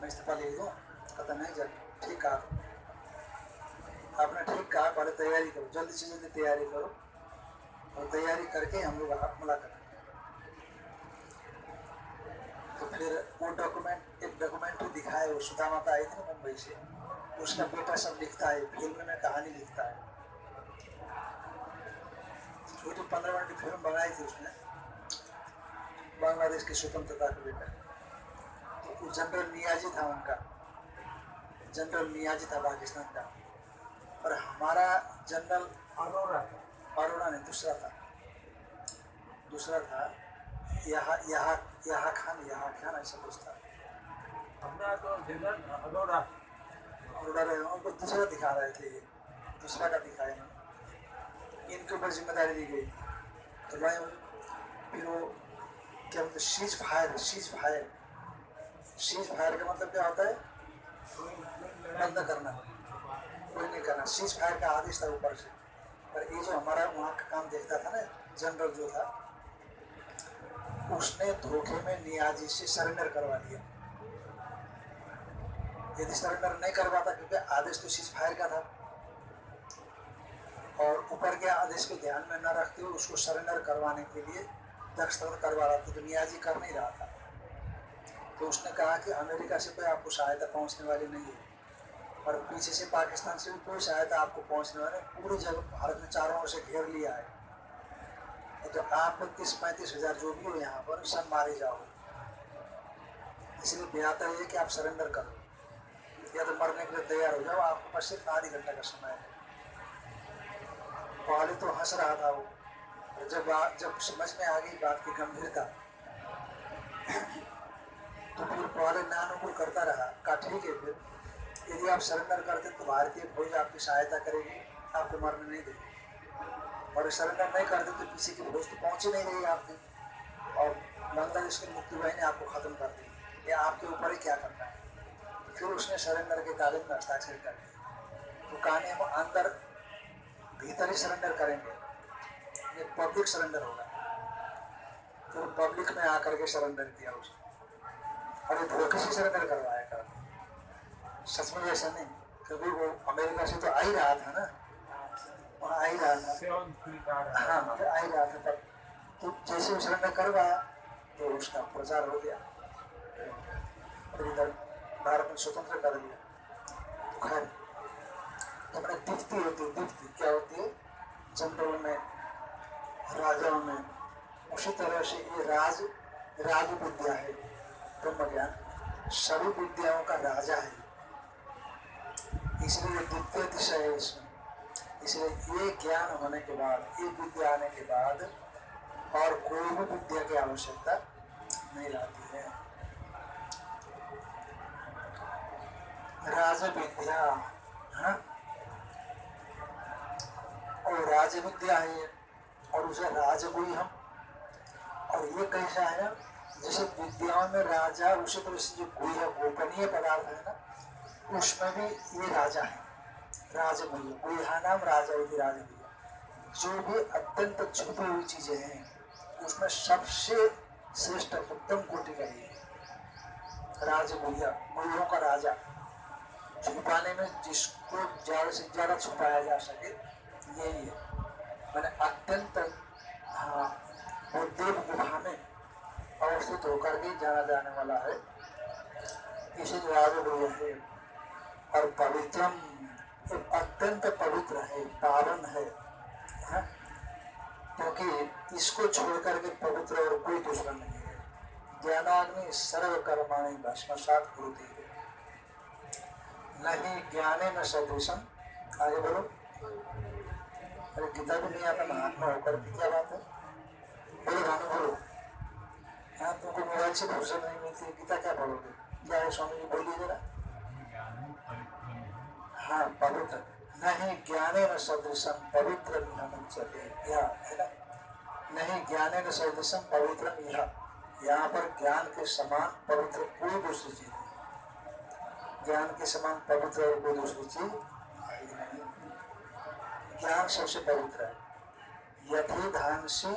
मैं इस्तीफा लिख दूँ? कहता नहीं जब ठीक कहा। आपने ठीक कहा, पहले तैयारी करो। जल्दी से जल्दी तैयारी करो और तैयारी करके हम लोग हमला करें तो फिर वो डॉक्यूमेंट एक डॉक्यूमेंट्री दिखाए, वो सुधा माता आई थी ना मुंबई से। उसका बेटा सब लिखता है फ़िल्म में कहानी लिखता है। छोटी पंद्रह मिनट की फ़िल्म बनाई थी उसने। बांग्लादेश की स्वतंत्रता के बेटा तो जनरल नियाजी था उनका। जनरल नियाजी था पाकिस्तान का। और हमारा जनरल अरोरा अरोड़ा नहीं दूसरा था। दूसरा था यहाँ यहाँ यहाँ खान यहाँ खान ऐसा कुछ था। अपना तो जनरल अरोरा अरोड़ा रहे उनको दूसरा दिखा रहे थे ये। दूसरा का दिखाए ना इनके ऊपर ज़िम्मेदारी दी गई। तो मैं फिर वो क्या बोलते ceasefire ceasefire ceasefire का मतलब क्या होता है? बंद करना। कोई नहीं करना। शीज फायर का आदेश था ऊपर से। पर ये जो हमारा वहाँ का काम देखता था ना, जनरल जो था, उसने धोखे में नियाजी से सरेंडर करवा दिया। यदि सरेंडर नहीं करवाता, क्योंकि आदेश तो सीज फायर का था। और ऊपर के आदेश को ध्यान में न रखते हुए उसको सरेंडर करवाने के लिए दस्तखत करवा रहा था। तो नियाजी कर नहीं रहा था। तो उसने कहा कि अमेरिका से कोई आपको सहायता पहुँचने वाली नहीं है। और पीछे से पाकिस्तान से भी कोई सहायता आपको पहुँचने वाले पूरी जगह भारत ने चारों ओर से घेर लिया है। तो आप तीस पैंतीस हज़ार जो भी हो यहाँ पर सब मारे जाओ। इसलिए बेहतर है कि आप सरेंडर करो। या तो मरने के लिए तैयार हो जाओ। आपके पास सिर्फ़ आधी घंटा का समय है। पहले तो हंस रहा था वो। जब जब समझ में आ गई बात की गंभीरता तो फिर पहले नानुकुल करता रहा कहा ठीक है फिर यदि आप सरेंडर करते तो भारतीय फौज आपकी सहायता करेगी, आपको मरने नहीं देगी। और सरेंडर नहीं करते तो किसी की फौज तो पहुँच ही नहीं रही आपकी। और बांग्लादेश की मुक्ति बाहिनी आपको खत्म कर दी या आपके ऊपर ही क्या करना है? फिर उसने सरेंडर के कागज़ में हस्ताक्षर कर दिए तो कहानी हम अंदर भीतर ही सरेंडर करेंगे। ये पब्लिक सरेंडर होगा। तो पब्लिक में आकर के सरेंडर किया उसने। और ये धोखे से सरेंडर करवाया कर सच में ऐसा नहीं। क्योंकि वो अमेरिका से तो आ ही रहा था ना। वहाँ आ ही रहा था। हाँ मतलब आ ही रहा था। तब तो जैसे उसने करवाया तो उसका प्रचार हो गया। फिर इधर भारत में स्वतंत्र कर दिया तो खैर तो अपने दीप्ति होती है दीप्ति क्या होती है? जनरलों में राजाओं में। उसी तरह से ये राज राज विद्या है। ब्रह्म ज्ञान सभी विद्याओं का राजा है। इसलिए द्वितीय दिशा है इसमें। इसलिए ये ज्ञान होने के बाद, ये विद्या आने के बाद और कोई भी विद्या की आवश्यकता नहीं रहती है। राज विद्या हाँ? और राज विद्या है और उसे राजगुई हम और ये कैसा है जैसे विद्याओं में राजा उसी तरह से जो गुई है गोपनीय पदार्थ, है ना? उसमें भी ये राजा है राजगुई गुहा नाम राजा यदि राजगुई जो भी अत्यंत छुपी हुई चीज़ें हैं, उसमें सबसे श्रेष्ठ उत्तम कोटि का ये राजगुहिया गुहियों का राजा। छुपाने में जिसको ज़्यादा से ज़्यादा छुपाया जा सके, यही है। मैंने अत्यंत हाँ वो देव गुफा में अवस्थित होकर के जाना जाने वाला है। इसे राजगुह है और पवित्रम, अत्यंत पवित्र है, पावन है? क्योंकि इसको छोड़ करके पवित्र और कोई दूसरा नहीं है। ज्ञानाग्नि सर्व कर्माणी भस्मसात होती है नहीं ज्ञाने न सदृशम आगे बोलो। अरे गीता भी नहीं आता महात्मा होकर भी क्या बात है? बोलो, भानु, बोलो। हाँ तुमको नहीं मिलती है, गीता क्या है स्वामी जी बोलिए जरा हाँ पवित्र नहीं पवित्र यह है ना नहीं पवित्र यह यहाँ पर ज्ञान के समान पवित्र कोई दूसरी चीज़ नहीं ज्ञान के समान पवित्र और कोई दूसरी चीज़ ज्ञान सबसे पवित्र है। यथि धान से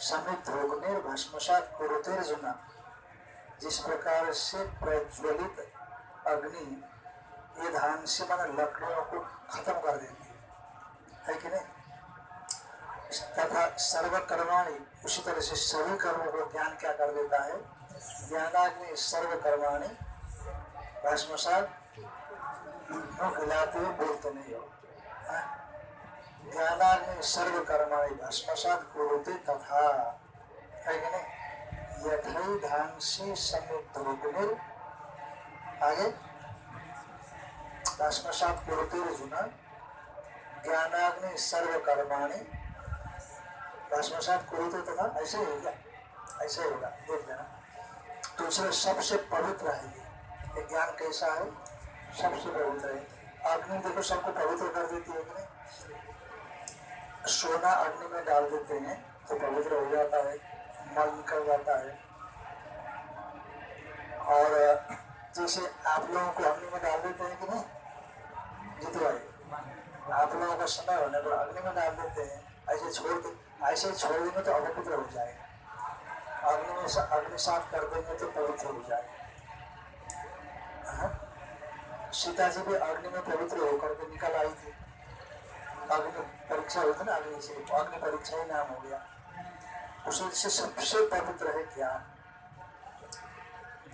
समित भस्मसात कुरुतेर जुना, जिस प्रकार से प्रज्वलित अग्नि ये धान से माना लकड़ियों को खत्म कर देती है। है कि नहीं? तथा सर्वकर्माणी, उसी तरह से सभी कर्मों को ज्ञान क्या कर देता है? ज्ञानाग्नि सर्वकर्माणी भस्मसात मुख हिलाते बोलते नहीं हो? ज्ञानाग्नि सर्वकर्माणी भस्मसात कुरुते तथा आगे। भस्मसात कुरुते ज्ञानाग्नि सर्वकर्माणी। भस्मसात कुरुते तथा ऐसे ही होगा ऐसे ही होगा देख लेना। दूसरे सबसे पवित्र है ये। ज्ञान कैसा है? सबसे पवित्र है। अग्नि देखो, सबको पवित्र कर देती है सोना अग्नि में डाल देते हैं तो पवित्र हो जाता है मल निकल जाता है। और, जैसे आप लोगों को अग्नि में डाल देते हैं कि नहीं? जीत भाई आप लोगों का समय होने पर अग्नि में डाल देते हैं, ऐसे छोड़ दे ऐसे छोड़ देंगे तो अपवित्र हो जाएगा। अग्नि में अग्नि साफ़ कर देंगे तो पवित्र हो जाएगा। सीता जी भी अग्नि में पवित्र होकर के निकल आई थी। अग्नि परीक्षा होती ना अग्नि से अग्नि परीक्षा ही नाम हो गया। उससे सबसे पवित्र है ज्ञान।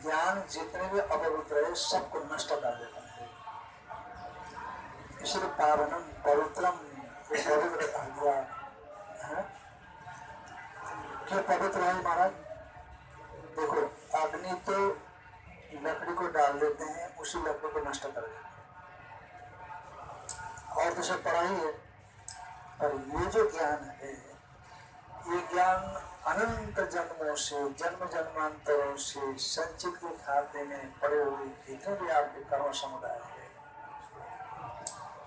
ज्ञान जितने भी अपवित्र है, सबको नष्ट कर देता है। इसलिए पावनम पवित्रम पवित्र कहा गया। क्यों पवित्र है महाराज? देखो, अग्नि तो लकड़ी को डाल देते हैं, उसी लकड़ी को नष्ट कर देते और तो सब पढ़ाई है पर ये जो ज्ञान है, ये ज्ञान अनंत जन्मों से, जन्म जन्मांतरों से संचित के खाते में पड़े हुए जितने भी आपके कर्म समुदाय है,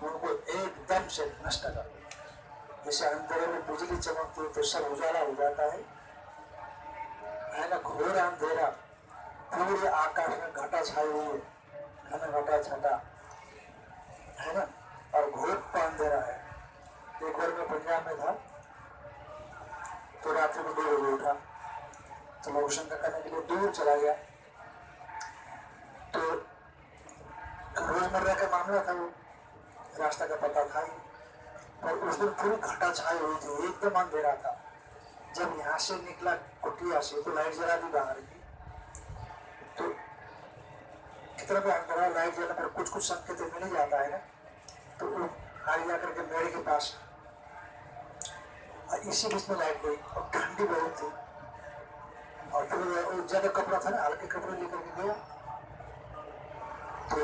उनको एकदम से नष्ट कर जैसे अंधेरे में बिजली चमकती है तो सब उजाला हो जाता है। है ना, घोर अंधेरा, पूरे आकाश में घटा छाई हुई है घना घटा छटा, है ना, और घोर अंधेरा है। बार मैं पंजाब में था। तो रात्रि में दो बजे उठा। तो मैं शंका करने के लिए दूर चला गया। तो रोज़मर्रा का मामला था वो। रास्ता का पता था। ही पर उस दिन पूरी घटा छाई हुई थी। एकदम अंधेरा था। जब यहाँ से निकला कुटिया से तो लाइट जला दी बाहर की। तो कितना भी अंधेरा लाइट जला पर कुछ कुछ संकेत मिल ही जाता है ना। तो वो आगे जाकर के मेरे के पास इसी बीच में लाइट गई और ठंडी बहुत थी। और फिर वो ज़्यादा कपड़ा था ना, हल्के कपड़े लेकर के गया। तो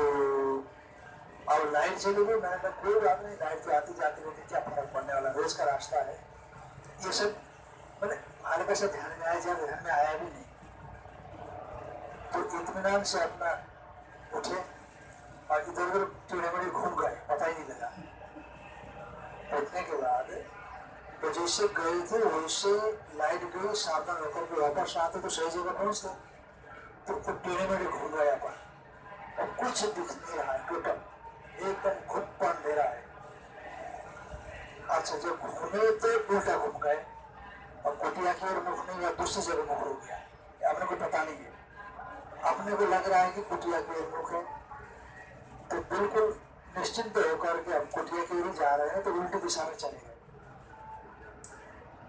और लाइट चली गई मैंने कहा, कोई बात नहीं लाइट तो आती जाती रहती, क्या फ़र्क पड़ने वाला रोज का रास्ता है। ये सब, मैंने हल्का सा ध्यान में आया ध्यान में आया भी नहीं। तो इतमान से अपना उठे और इधर उधर टेढ़े मेढ़े घूम गए पता ही नहीं लगा उठने के बाद जैसे गए थे वैसे लाइट गई सावधान होकर के वापस आते तो सही जगह पहुँचते। तो वो टेढ़े मेढ़े घूम गया पर और कुछ दिख नहीं रहा है, टोटल। एकदम घुप अंधेरा है। अच्छा जब घूमे तो उल्टा घूम गए। और कुटिया की ओर मुख नहीं, या दूसरी जगह मुख हो गया। अपने को पता नहीं है। अपने को लग रहा है कि कुटिया की ओर मुख है? तो बिल्कुल निश्चिंत होकर के हम कुटिया की ओर जा रहे हैं तो उल्टी दिशा में चले गए।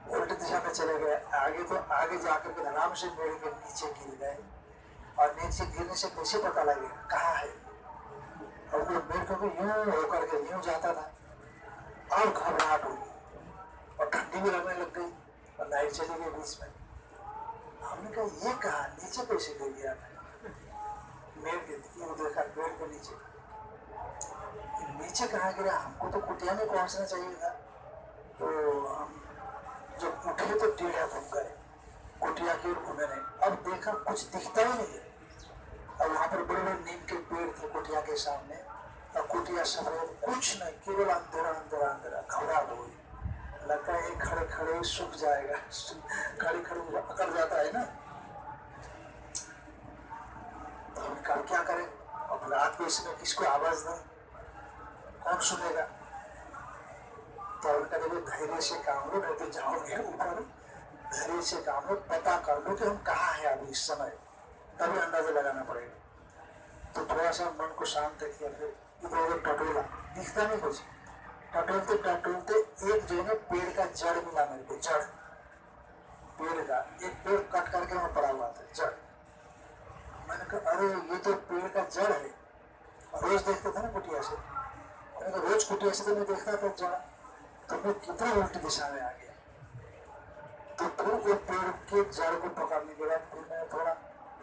उल्टी दिशा में चले गए। आगे तो आगे जाकर के आराम से मेरे के नीचे गिर गए। और नीचे गिरने से कैसे पता लगेगा कहाँ है? और वो मेरे को यूँ होकर के यूँ जाता था। और घबराहट हुई। और ठंडी भी लगने लग गई और लाइट चली गई बीच में। हमने कहा, ये कहा? नीचे कैसे गिर गया पेड़ नीचे। नीचे कहाँ गिरा? हमको तो कुटिया में पहुँचना चाहिए था। तो हम जब उठे तो टेढ़ा घूम गए। कुटिया की ओर घूमे नहीं। अब देखा कुछ दिखता ही नहीं है। और वहाँ पर बड़े बड़े नीम के पेड़ थे कुटिया के सामने। और कुटिया सफ़ेद, कुछ नहीं, केवल अंधेरा अंधेरा अंधेरा। घबरा हो गई लगता है खड़े खड़े सूख जाएगा। खड़े खड़े अकड़ जाता है ना। तो हम क्या करें? अब रात को इसमें किसको आवाज़ दें? कौन सुनेगा? उनका देखो धैर्य से काम लो नहीं तो जाओगे ऊपर, धैर्य से काम लो पता कर लो कि हम कहाँ हैं अभी इस समय। तभी अंदाज़ा लगाना पड़ेगा। तो थोड़ा सा मन को शांत रखिए फिर। इधर उधर टटोला। दिखता नहीं कुछ। टटोलते टटोलते एक जो है पेड़ का जड़ मिला मेरे को, जड़। पेड़ का। एक पेड़ कट करके वहाँ पड़ा हुआ था, जड़। मैंने कहा, अरे, ये तो पेड़ का जड़ है। रोज देखते थे ना कुटिया से। मैंने कहा, रोज कुटिया से तो मैं देखता था जड़। मैं कितना उल्टी दिशा में आ गया? तो फिर वो पेड़ के जड़ को पकड़ने के बाद फिर मैं थोड़ा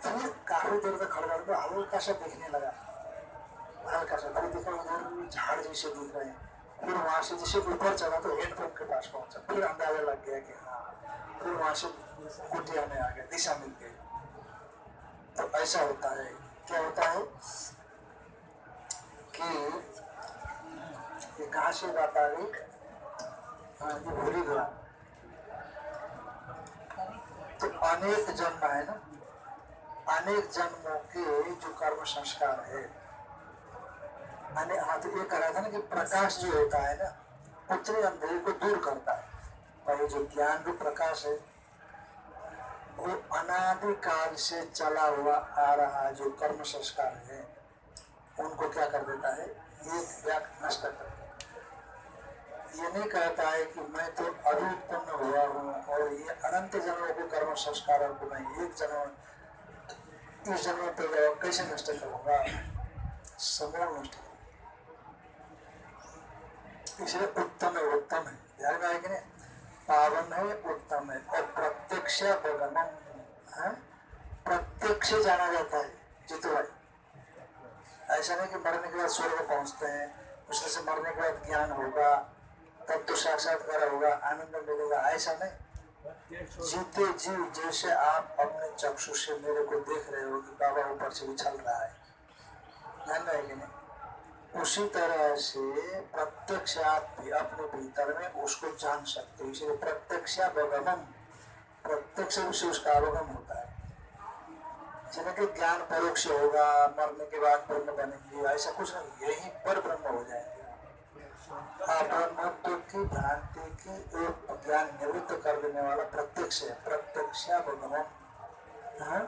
फिर काफ़ी देर तक खड़ा करके हल्का सा देखने लगा। हल्का सा फिर देखा उधर झाड़ जैसे दिख रहे हैं। फिर वहाँ से जैसे ऊपर चला तो हेडपंप के पास पहुँचा। फिर अंदाज़ा लग गया कि हाँ फिर वहाँ से कुटिया में आ गया, दिशा मिल गई। तो ऐसा होता है। क्या होता है कि ये कहाँ से बात आ गई? भूल ही गया तो अनेक जन्म है ना? अनेक जन्मों के जो कर्म संस्कार है। मैंने हाँ तो ये कहा था ना कि प्रकाश जो होता है ना उत्तरी अंधेरे को दूर करता है। ये जो ज्ञान रूप प्रकाश है, वो अनादि काल से चला हुआ आ रहा जो कर्म संस्कार है, उनको क्या कर देता है? एक व्याक नष्ट कर देता है। ये नहीं कहता है कि मैं तो अभी उत्पन्न हुआ हूँ और ये अनंत जन्मों के कर्म संस्कारों को मैं एक जन्म, इस जन्म पे कैसे नष्ट करूँगा? समूह नष्ट इसलिए उत्तम है उत्तम है। ध्यान में आएगी ना पावन है, उत्तम है। और प्रत्यक्ष भगवान है? प्रत्यक्ष जाना जाता है जितु भाई ऐसा नहीं कि मरने के बाद स्वर्ग पहुँचते हैं, उसमें से मरने के बाद ज्ञान होगा तब तो साक्षात्कार होगा, आनंद मिलेगा, ऐसा नहीं। जीते जीव जैसे आप अपने चक्षु से मेरे को देख रहे हो कि बाबा ऊपर से उछल रहा है। ध्यान रहेगी नहीं? उसी तरह से प्रत्यक्ष आप भी अपने भीतर में उसको जान सकते हो। इसलिए प्रत्यक्ष अवगमन, प्रत्यक्ष रूप से उसका अवगम होता है। जैसे कि ज्ञान परोक्ष होगा, मरने के बाद ब्रह्म बनेंगे, ऐसा कुछ नहीं। यही पर ब्रह्म हो जाएँगे। की भ्रांति की एक ज्ञान निवृत्त कर देने वाला प्रत्यक्ष है प्रत्यक्ष अवगमन हाँ?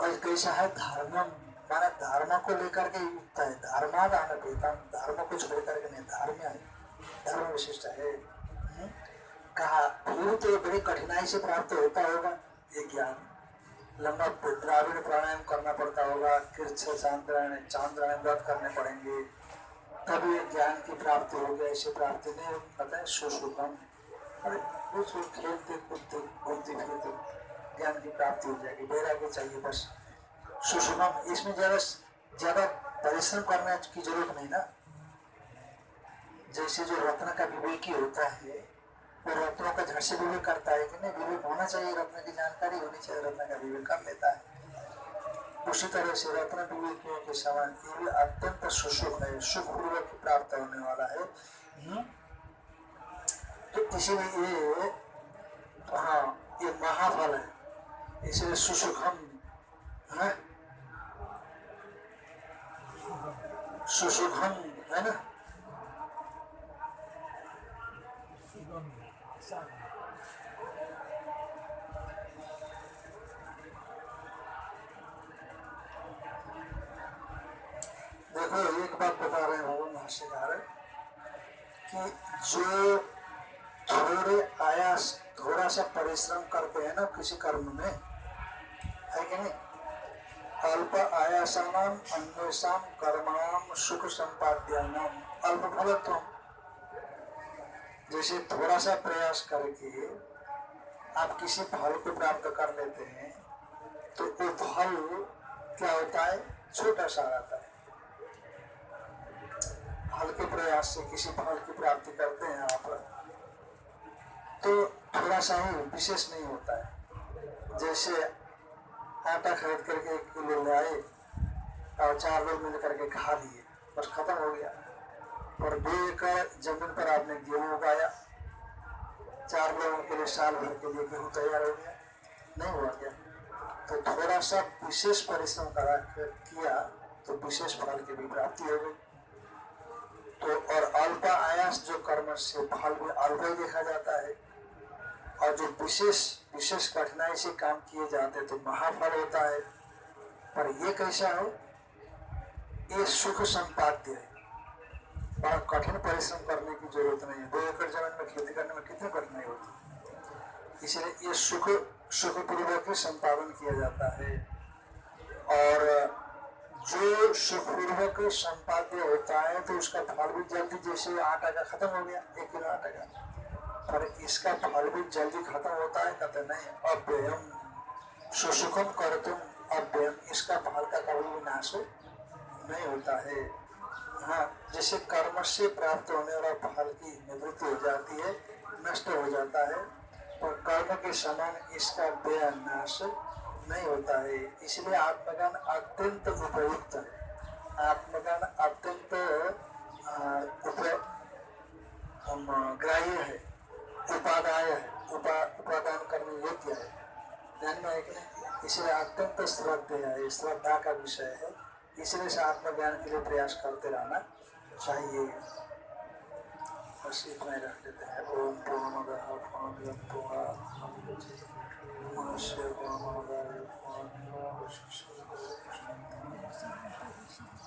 कैसा है धर्मम माना धर्म को लेकर के युक्त है धर्मा धर्म को छोड़ करके नहीं, धर्म है धर्म विशिष्ट है? कहा फिर तो बड़ी कठिनाई से प्राप्त होता होगा, ये ज्ञान लंबा द्राविड़ प्राणायाम करना पड़ता होगा कृष्ण चांद्रायण चांद्रायण व्रत करने पड़ेंगे। ये ज्ञान की प्राप्ति होगी, ऐसी प्राप्ति नहीं पता है सुसुखम अरे कुछ खेलते, कूदते, घूमते फिरते, ज्ञान की प्राप्ति हो जाएगी वैराग्य चाहिए बस। सुषमम इसमें ज़्यादा ज़्यादा परिश्रम करने की ज़रूरत नहीं ना। जैसे जो रत्न का विवेकी होता है वो रत्नों का झट से विवेक करता है कि नहीं, विवेक होना चाहिए, रत्न की जानकारी होनी चाहिए, रत्न का विवेक कर लेता है। उसी तरह से रत्न विवेकियों के समान ये भी अत्यंत सुसुख है सुख पूर्वक प्राप्त होने वाला है। हम्म? तो इसीलिए ये हाँ ये महाफल है। इसलिए सुसुखम, है? सुसुखम, है ना? देखो एक बात बता रहे हो भाष्यकार कि जो थोड़े आयास, थोड़ा सा परिश्रम करते हैं ना किसी कर्म में, है कि नहीं? अल्प आयासानाम, अन्वेषाम, कर्माणाम, सुख संपाद्यानाम। अल्प फलत्व जैसे थोड़ा सा प्रयास करके आप किसी फल को प्राप्त कर लेते हैं तो वो फल क्या होता है? छोटा सा रहता है। हल्के प्रयास से किसी फल की प्राप्ति करते हैं आप तो थोड़ा सा ही विशेष नहीं होता है। जैसे आटा खरीद करके एक किलो ले आए और चार लोग मिल करके खा लिए, बस खत्म हो गया। और दो एकड़ ज़मीन पर आपने गेहूँ उगाया। चार लोगों के लिए साल भर के लिए गेहूँ तैयार हो गया। नहीं हुआ क्या? तो थोड़ा सा विशेष परिश्रम करा किया तो विशेष फल की भी प्राप्ति हो गई। तो और अल्प आयास जो कर्म से फल में अल्प ही देखा जाता है। और जो विशेष विशेष कठिनाई से काम किए जाते तो महाफल होता है। पर ये कैसा है? ये सुख संपाद्य है। बड़ा कठिन परिश्रम करने की ज़रूरत नहीं है। दो एकड़ ज़मीन में खेती करने में कितनी कठिनाई होती है? इसलिए ये सुख, सुखपूर्वक ही संपादन किया जाता है। और जो सुखपूर्वक संपाद्य होता है तो उसका फल भी जल्दी जैसे आटा का खत्म हो गया, एक किलो आटा का। पर इसका फल भी जल्दी खत्म होता है, कहते नहीं, अव्ययम। सुसुखम कर तुम अव्ययम। इसका फल का कभी भी नाश नहीं होता है। हाँ जैसे कर्म से प्राप्त होने वाला फल की निवृत्ति हो जाती है, नष्ट हो जाता है और कर्म के समान इसका व्यय नाश नहीं होता है। इसलिए आत्मज्ञान अत्यंत उपयुक्त है। आत्मज्ञान अत्यंत ग्राह्य है। उपादाय है। उपा, उपादान करने योग्य है। ध्यान में है इसलिए अत्यंत श्रद्धेय है। श्रद्धा का विषय है। इसलिए से आत्मज्ञान के लिए प्रयास करते रहना चाहिए। बस इतना ही रख देते हैं। ओम पूर्णमद पूर्णमिदं पूर्णात् 我是个落魄的人浑浑噩噩生生世世